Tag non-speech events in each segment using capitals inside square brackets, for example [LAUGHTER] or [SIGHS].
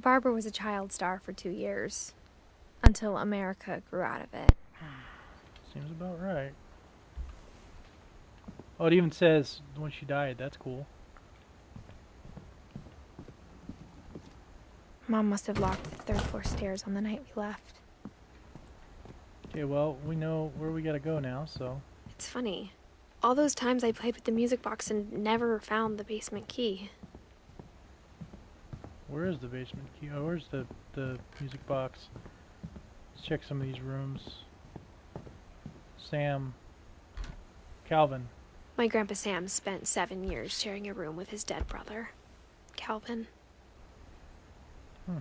Barbara was a child star for two years, until America grew out of it. [SIGHS] Seems about right. Oh, it even says when she died. That's cool. Mom must have locked the third floor stairs on the night we left. Okay, well, we know where we gotta go now, so. It's funny. All those times I played with the music box and never found the basement key. Where is the basement key? Oh, where's the, the music box? Let's check some of these rooms. Sam. Calvin. My grandpa Sam spent seven years sharing a room with his dead brother, Calvin. Hmm.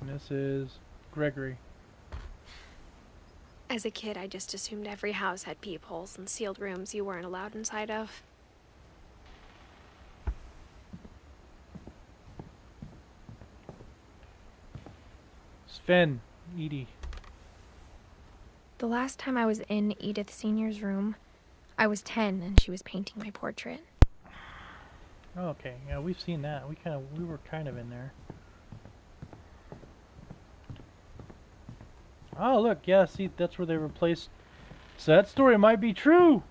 And this is Gregory. As a kid, I just assumed every house had peepholes and sealed rooms you weren't allowed inside of. Sven. Edie. The last time I was in Edith Senior's room, I was 10 and she was painting my portrait. Okay, yeah, we've seen that. We kind of, we were kind of in there. Oh, look, yeah, see, that's where they replaced. So that story might be true.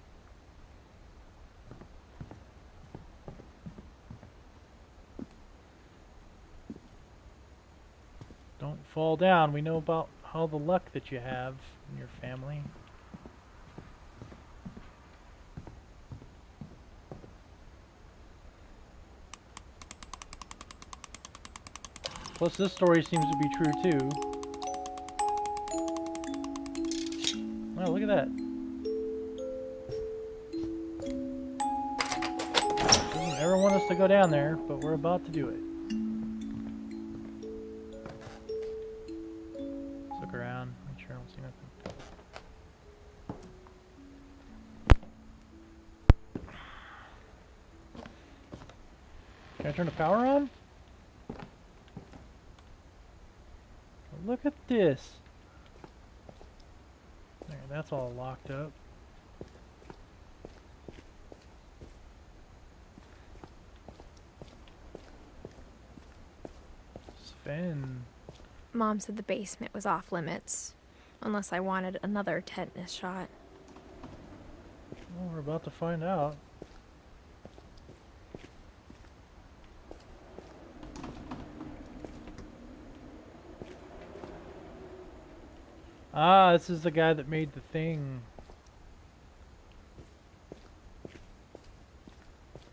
Don't fall down. We know about all the luck that you have in your family. Plus, this story seems to be true too. Wow, look at that. Doesn't ever want us to go down there, but we're about to do it. Sure I don't see nothing. Can I turn the power on? Look at this. There, that's all locked up. Sven. Mom said the basement was off limits, unless I wanted another tetanus shot. Well, we're about to find out. Ah, this is the guy that made the thing.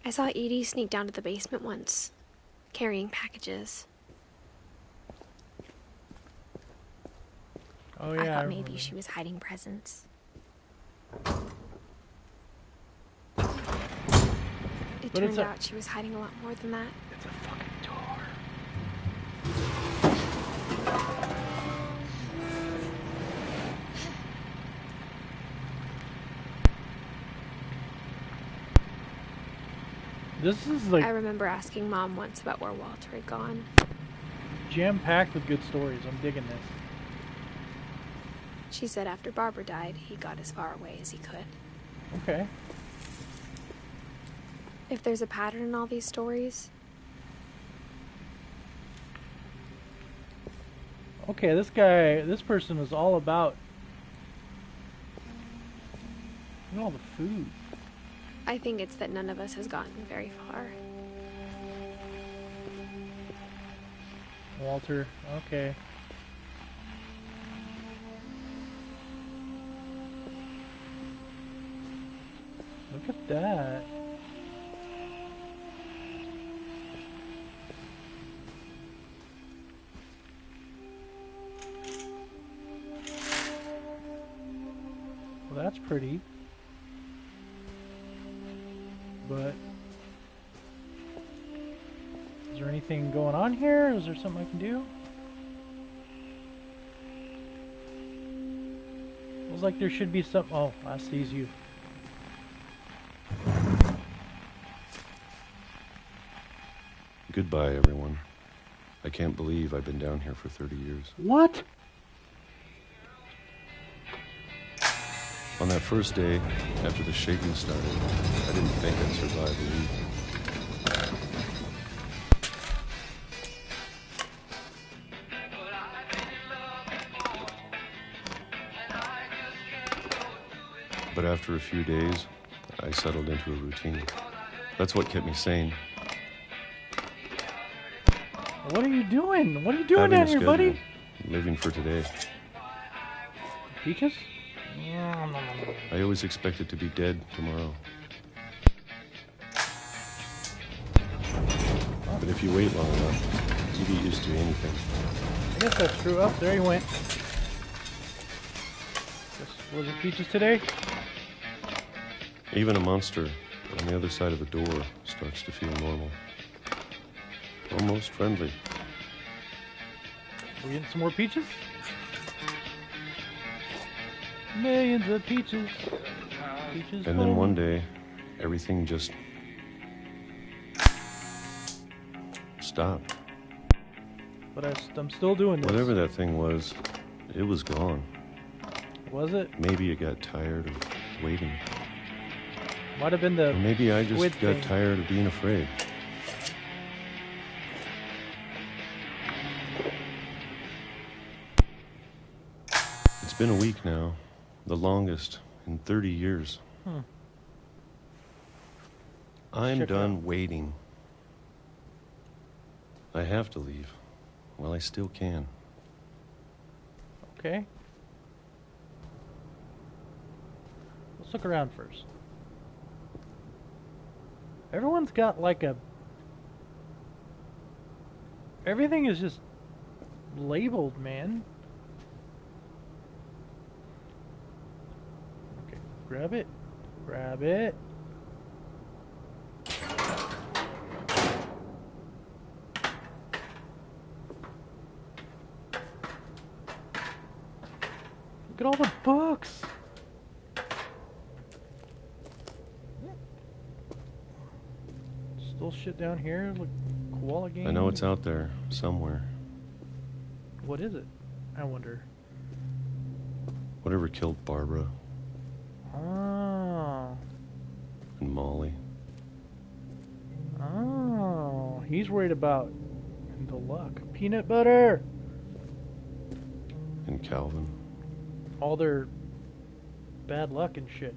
I saw Edie sneak down to the basement once, carrying packages. Oh I thought maybe she was hiding presents. It But turned out she was hiding a lot more than that. It's a fucking door. This is like I remember asking Mom once about where Walter had gone. jam packed with good stories. I'm digging this. She said after Barbara died, he got as far away as he could. Okay. If there's a pattern in all these stories, Okay, this guy, this person was all about. Look at all the food. I think it's that none of us has gotten very far. Walter, okay. Look at that. Well, that's pretty. But is there anything going on here? Is there something I can do? Feels like there should be some. Oh, I sees you. Goodbye, everyone. I can't believe I've been down here for 30 years. What? On that first day, after the shaking started, I didn't think I'd survive a week. But after a few days, I settled into a routine. That's what kept me sane. What are you doing? What are you doing down here, buddy? living for today. Peaches? I always expected to be dead tomorrow. But if you wait long enough, you get used to anything. I guess that's true. Oh, there he went. Guess was it Peaches today? Even a monster on the other side of a door starts to feel normal. Almost friendly. We getting some more peaches? Millions of peaches. Peaches. And then one day, everything just stopped. But I, am still doing this. Whatever that thing was, it was gone. Was it? Maybe it got tired of waiting. Might have been Or the. maybe I just got thing. tired of being afraid. It's been a week now, the longest in 30 years. Hmm. I'm done waiting. I have to leave. Well, I still can. Okay. Let's look around first. Everyone's got like a. Everything is just labeled, man. Grab it. Grab it. Look at all the books. Still shit down here. Look, koala game. I know it's out there somewhere. What is it? I wonder. Whatever killed Barbara Oh. and Molly. Oh. He's worried about the luck. Peanut butter. and Calvin. All their bad luck and shit.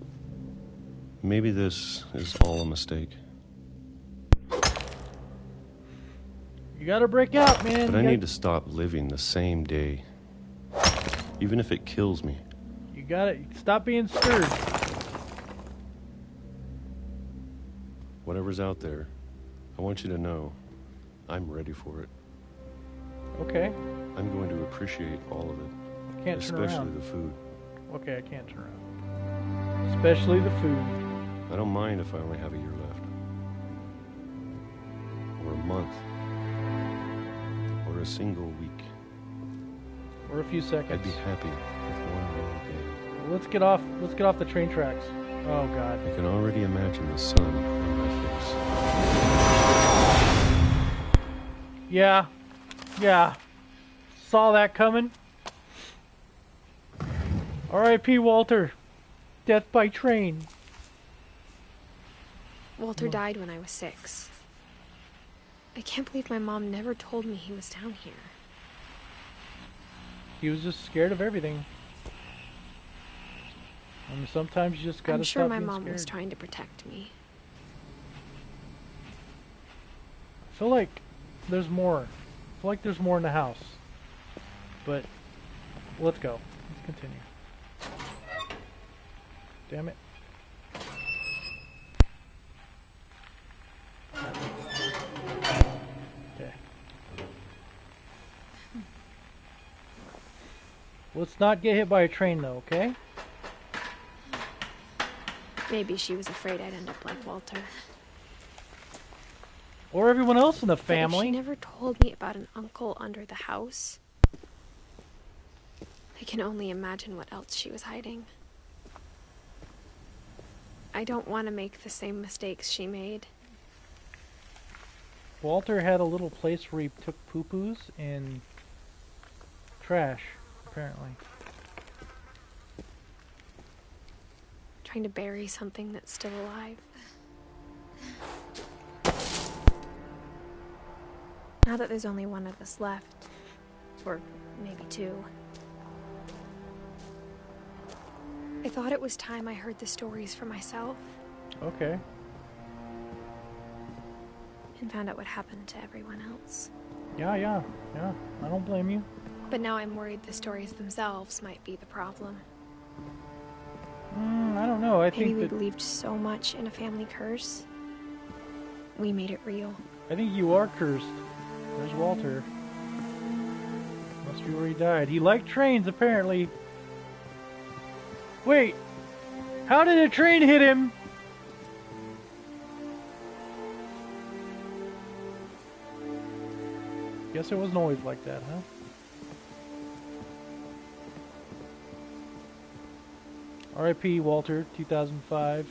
Maybe this is all a mistake. You gotta break out, man. But you I need to stop living the same day. Even if it kills me. You gotta stop being stirred. Whatever's out there, I want you to know I'm ready for it. Okay. I'm going to appreciate all of it, Can't turn especially around. the food. Okay, I can't turn around. Especially the food. I don't mind if I only have a year left. Or a month. Or a single week. Or a few seconds. I'd be happy Let's get off. Let's get off the train tracks. Oh God. I can already imagine the sun on my face. Yeah. Yeah. Saw that coming. R.I.P. Walter. Death by train. Walter died when I was six. I can't believe my mom never told me he was down here. He was just scared of everything. And sometimes you just gotta I'm sure stop my mom scared. was trying to protect me. I feel like there's more. I feel like there's more in the house. But let's go. Let's continue. Damn it. Okay. Let's not get hit by a train though, okay? Maybe she was afraid I'd end up like Walter. Or everyone else in the family. she never told me about an uncle under the house. I can only imagine what else she was hiding. I don't want to make the same mistakes she made. Walter had a little place where he took poo-poos and trash, apparently. Trying to bury something that's still alive. Now that there's only one of us left, or maybe two, I thought it was time I heard the stories for myself Okay. and found out what happened to everyone else. Yeah, yeah, yeah. I don't blame you. But now I'm worried the stories themselves might be the problem. Mm, I don't know. I Maybe think we believed so much in a family curse. We made it real. I think you are cursed. There's Walter. Must be where he died. He liked trains, apparently. Wait, how did a train hit him? Guess it wasn't always like that, huh? R.I.P. Walter, 2005.